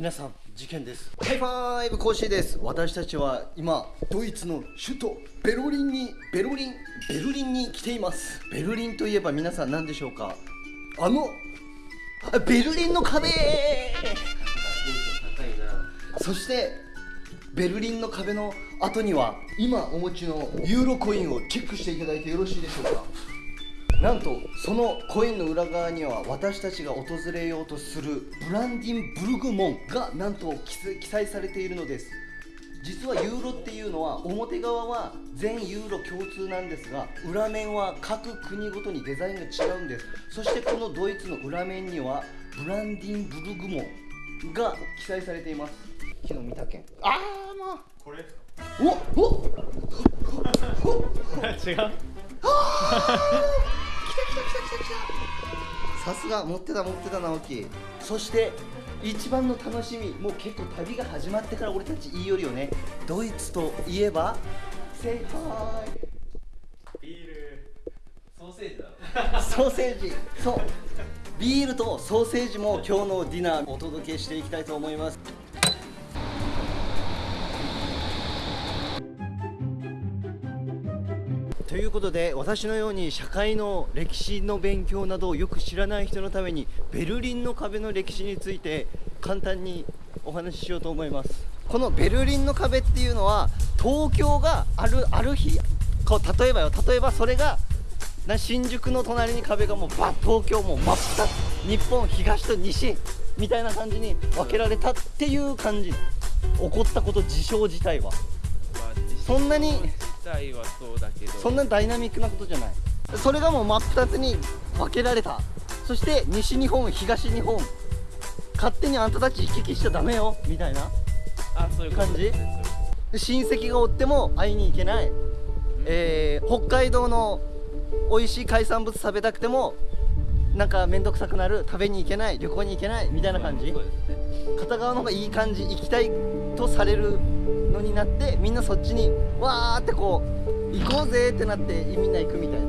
皆さん事件です。ハイファイブコーシーです。私たちは今ドイツの首都ベルリンにベルリンベルリンに来ています。ベルリンといえば皆さん何でしょうか？あのあベルリンの壁。そしてベルリンの壁の後には今お持ちのユーロコインをチェックしていただいてよろしいでしょうか？なんとそのコインの裏側には私たちが訪れようとするブランディンブルグ門がなんと記載されているのです。実はユーロっていうのは表側は全ユーロ共通なんですが裏面は各国ごとにデザインが違うんです。そしてこのドイツの裏面にはブランディンブルグ門が記載されています。昨日見たけんあ。あもうこれおお 違う？さすが持ってた持ってた直樹そして一番の楽しみもう結構旅が始まってから俺たち言いよるよねドイツといえばセイハイビールソーセージだソーセージそうビールとソーセージも今日のディナーお届けしていきたいと思いますいうことで私のように社会の歴史の勉強などをよく知らない人のためにベルリンの壁の歴史について簡単にお話ししようと思います。このベルリンの壁っていうのは東京があるある日こう例えばよ例えばそれがな新宿の隣に壁がもうバッ東京も真っ二つ日本東と西みたいな感じに分けられたっていう感じ。起こったこと事象自体は、そんなに体はそうだけど。そんなダイナミックなことじゃない。それがもう真っ二つに分けられた。そして西日本東日本。勝手にあんたたち行き来しちゃダメよ。みたいな。あそういう感じ。親戚がおっても会いに行けない、えー、北海道の美味しい海産物食べたくてもなんか面倒くさくなる。食べに行けない。旅行に行けない。みたいな感じ、片側の方がいい感じ行きたいとされるのになってみんなそっちにわーってこう行こうぜってなってみんな行くみたいな。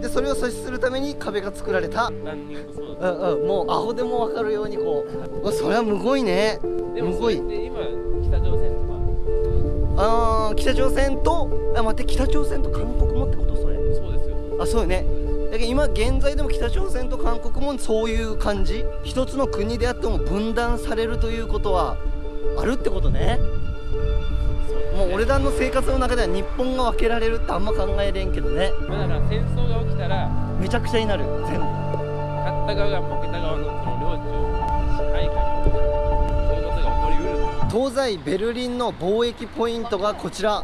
でそれを阻止するために壁が作られた。うんうんもうアホでも分かるようにこうそれはむごいね。むごい。今北朝鮮とか？ああ北朝鮮とあ待って北朝鮮と韓国もってこと？それ。そうですよ。あそうよね。だけど今現在でも北朝鮮と韓国もそういう感じ一つの国であっても分断されるということはあるってことねもう俺らの生活の中では日本が分けられるってあんま考えれんけどね。だから戦争が起きたらめちゃくちゃになる全部。勝った側が負けた側のその領地を支配下にそういうことが起こりうる東西ベルリンの貿易ポイントがこちら。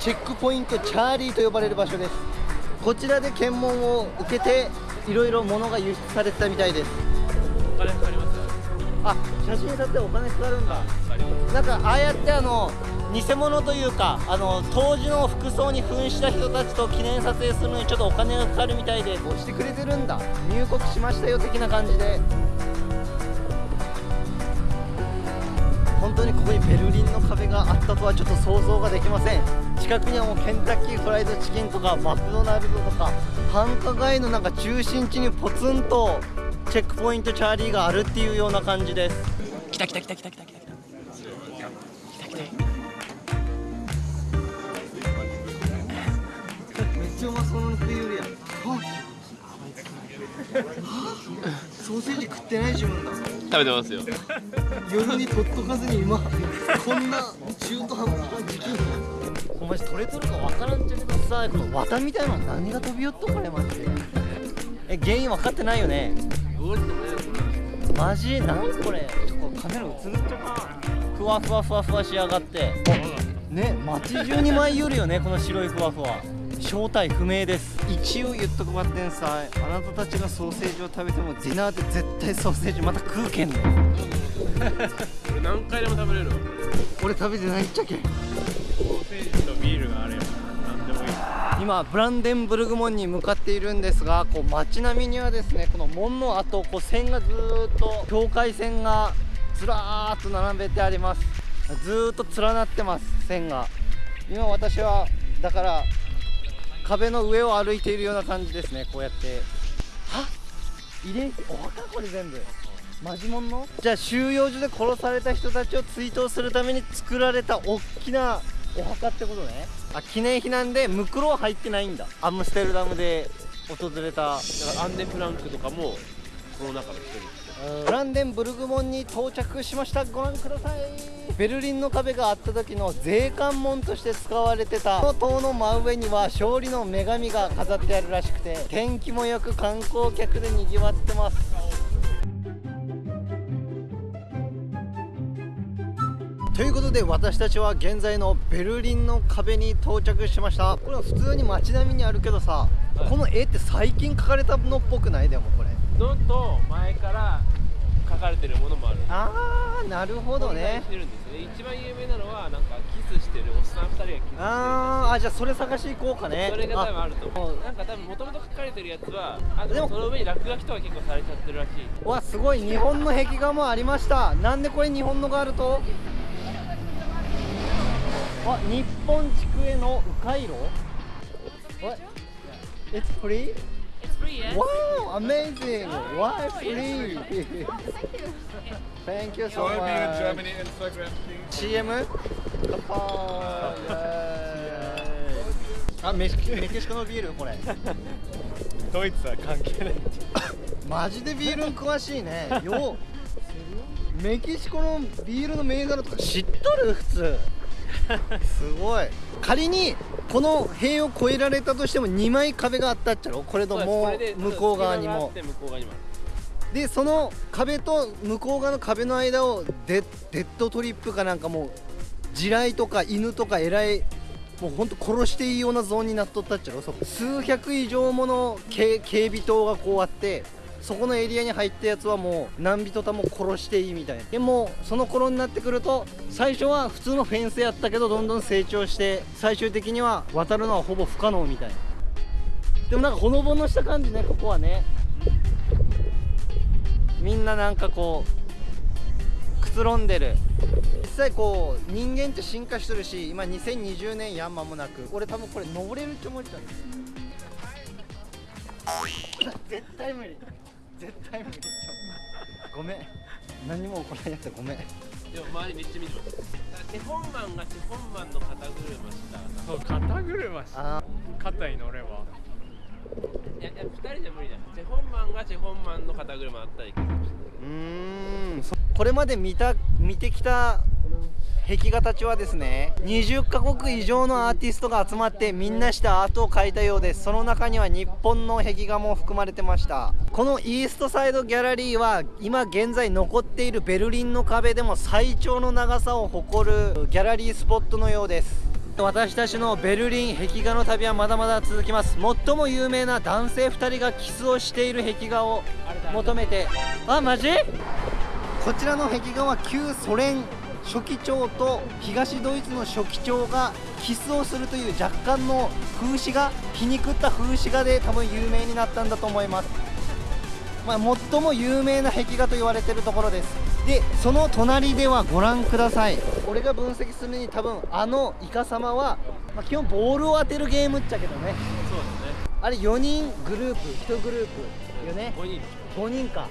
チェックポイントチャーリーと呼ばれる場所です。こちらで検問を受けていろいろ物が輸出されてたみたいです。お金かかりますあ写真撮ってお金かかるんだ。なんかああやってあの偽物というかあの当時の服装に扮した人たちと記念撮影するのにちょっとお金がかかるみたいで。こうしてくれてるんだ。入国しましたよ的な感じで。本当にここにベルリンの壁があったとはちょっと想像ができません。近くにはもうケンタッキーフライドチキンとかマクドナルドとか繁華街のなんか中心地にポツンとチェックポイントチャーリーがあるっていうような感じです。来た来た来た来た来た来た。めっちゃうまそうな食いよるやんソーセージ食ってない自分だ。食べてますよ。夜に取っとかずに今こんな中途半端な時期お前取れとるかわからんじゃけどさこの綿みたいなの何が飛び寄っとこれマジで。え原因分かってないよね。マジ？なんこれ？ちょっとカメラ映るっちゃかふわふわふわふわしやがって。ね街中に舞い寄るよねこの白いふわふわ正体不明です。一応言っとくばってんさあなたたちがソーセージを食べてもディナーで絶対ソーセージまた食うけんの。俺何回でも食べれる。俺食べてないっちゃけソーセージとビールがあれば何でもいい。今ブランデンブルグ門に向かっているんですがこう街並みにはですねこの門の後こう線がずっと境界線がずらーっと並べてあります。ずっと連なってます線が。今私はだから壁の上を歩いているような感じですね。こうやって。は？遺伝？子お墓これ全部。マジモンの？じゃあ収容所で殺された人たちを追悼するために作られた大きなお墓ってことね。あ記念碑なんでムクロは入ってないんだ。アムステルダムで訪れただからアンネ・フランクとかもその中の一人。ブランデンブルグモンに到着しました。ご覧ください。ベルリンの壁があった時の税関門として使われてた。この塔の真上には勝利の女神が飾ってあるらしくて天気もよく観光客でにぎわってます。ということで私たちは現在のベルリンの壁に到着しました。これは普通に街並みにあるけどさ、はい。この絵って最近描かれたのっぽくない？でもこれ。のと前から書かれてるものもある。あーなるほどね。してるんですよね一番有名なのはなんかキスしてるおっさん2人がキスしてるあーあじゃあそれ探し行こうかね。それが多分あると思う。あなんか多分もともと書かれてるやつはあででももその上に落書きとか結構されちゃってるらしい。わすごい日本の壁画もありました。なんでこれ日本のがあると？あ日本地区への迂回路？What? It's free? Free, yeah? Wow, amazing! Why free? Thank you so Will be in much. Germany Instagram. CM? 乾杯あメキメキシコのビールこれドイツは関係ない。マジでビールに詳しいねようメキシコのビールの銘柄とか知っとる普通すごい仮にこの塀を越えられたとしても2枚壁があったっちゃろ？これともそう向こう側にも。でその壁と向こう側の壁の間をデデッドトリップかなんかもう地雷とか犬とかえらいもうほんと殺していいようなゾーンになっとったっちゃろ？そこ数百以上もの警警備塔がこうあってそこのエリアに入ったやつはもう何人とも殺していいみたいな。でもその頃になってくると最初は普通のフェンスやったけどどんどん成長して最終的には渡るのはほぼ不可能みたいな。でもなんかほのぼのした感じねここはね。みんななんかこうくつろんでる。実際こう人間って進化してるし今2020年やんまもなく。俺多分これ登れるって思っちゃう絶対無理絶対無理ごめん。何も起こらんやったごめん。でも周りめっちゃ見てます手本マンが手本マンの肩車したそう肩車しあ肩に乗ればいやいや2人じゃ無理だチェホンマンがチェホンマンの肩車あったらいけるかもしれないうーんそこれまで見た見てきた壁画たちはですね20カ国以上のアーティストが集まってみんなしてアートを描いたようです。その中には日本の壁画も含まれてました。このイーストサイドギャラリーは今現在残っているベルリンの壁でも最長の長さを誇るギャラリースポットのようです。私たちのベルリン壁画の旅はまだまだ続きます。最も有名な男性2人がキスをしている壁画を求めて。あマジ？こちらの壁画は旧ソ連書記長と東ドイツの書記長がキスをするという若干の風刺画皮肉った風刺画で多分有名になったんだと思います。まあ、最も有名な壁画と言われているところです。でその隣ではご覧ください。俺が分析するに多分あのイカ様は、まあ、基本ボールを当てるゲームっちゃけどね。そうですね。あれ4人グループ1グループよね。5人。5人か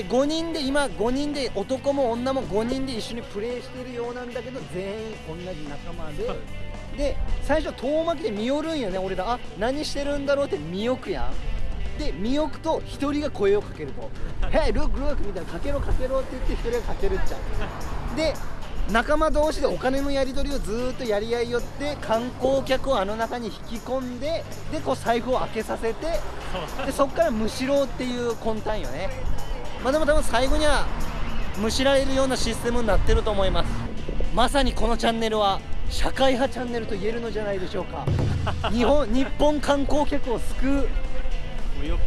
で5人で今5人で男も女も5人で一緒にプレーしてるようなんだけど全員同じ仲間で。で最初遠巻きで見よるんよね。俺らあ何してるんだろうって見よくやん。で見よくと1人が声をかけると「Hey look look」みたいな「かけろかけろ」って言って1人がかけるっちゃう。で仲間同士でお金のやり取りをずーっとやり合いよって観光客をあの中に引き込んででこう財布を開けさせて でそっからむしろうっていう魂胆よねまあでも多分最後にはむしられるようなシステムになってると思います。まさにこのチャンネルは社会派チャンネルと言えるのじゃないでしょうか。日本日本観光客を救う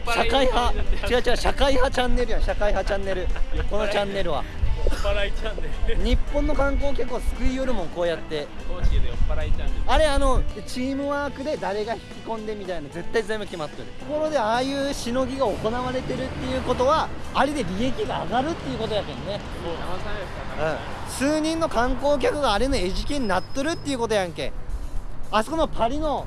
社会派違う違う社会派チャンネルやん社会派チャンネル。このチャンネルは払いチャンネル。日本の観光客を救いよるもんこうやって。公式で酔っ払いチャンネル。あれあのチームワークで誰が引き込んでみたいな絶対全部決まってる。ところでああいうしのぎが行われてるっていうことはあれで利益が上がるっていうことやけんね。もう騙されるから数人の観光客があれの餌食になっとるっていうことやんけ。あそこのパリの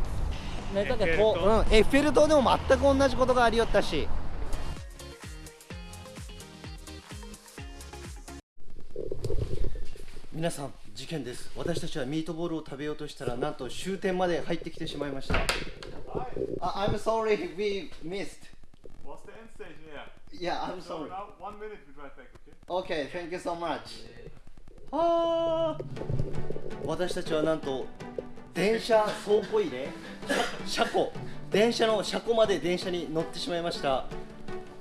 ねだっけエッフェル塔。こううん、エッフェル塔でも全く同じことがありよったし皆さん事件です。私たちはミートボールを食べようとしたらなんと終点まで入ってきてしまいました。あ I'm sorry we missed. What's the end stage here? Yeah I'm So sorry. now one minute we drive back, okay? Okay thank you so much. あー私たちはなんと電車倉庫入れ車庫。電車の車庫まで電車に乗ってしまいました。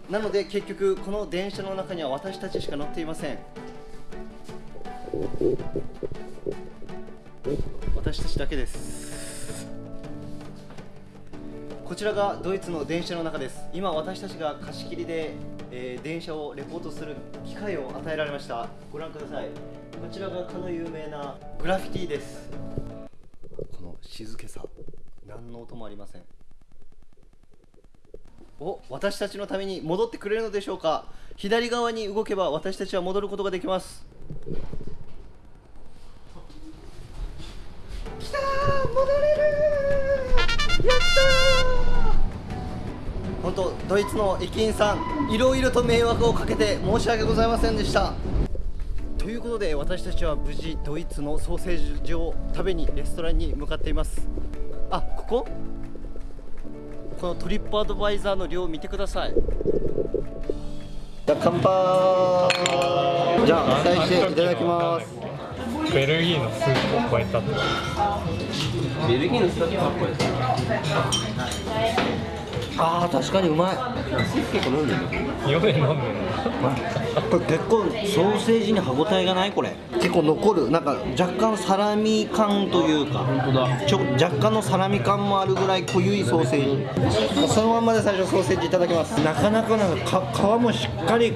なので結局この電車の中には私たちしか乗っていません私たちだけです。こちらがドイツの電車の中です。今私たちが貸し切りで、えー電車をレポートする機会を与えられました。ご覧ください。こちらがかの有名なグラフィティです。この静けさ。何の音もありません。お私たちのために戻ってくれるのでしょうか。左側に動けば私たちは戻ることができます。戻れるーやったー本当ドイツの駅員さんいろいろと迷惑をかけて申し訳ございませんでした。ということで私たちは無事ドイツのソーセージを食べにレストランに向かっています。あここ？このトリップアドバイザーの量を見てください。じゃあ乾杯。じゃあ期待していただきます。ベルギーのスープを超えたってベルギーのスタッフはこれあー確かにうまい。結構飲んでる4年飲んでるこれ結構ソーセージに歯ごたえがないこれ。結構残る。なんか若干サラミ感というか。本当だ。ちょ若干のサラミ感もあるぐらい濃ゆいソーセージ。そのまんまで最初ソーセージいただきます。なかなかなんかか皮もしっかり皮っ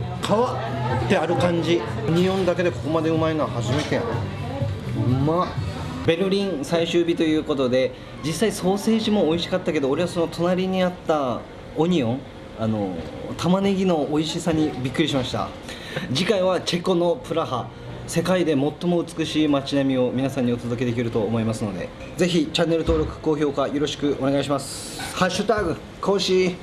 てある感じ。匂いだけでここまでうまいのは初めてやうまっベルリン最終日ということで実際ソーセージも美味しかったけど俺はその隣にあったオニオンあの玉ねぎの美味しさにびっくりしました。次回はチェコのプラハ世界で最も美しい街並みを皆さんにお届けできると思いますのでぜひチャンネル登録高評価よろしくお願いします。ハッシュタグ講師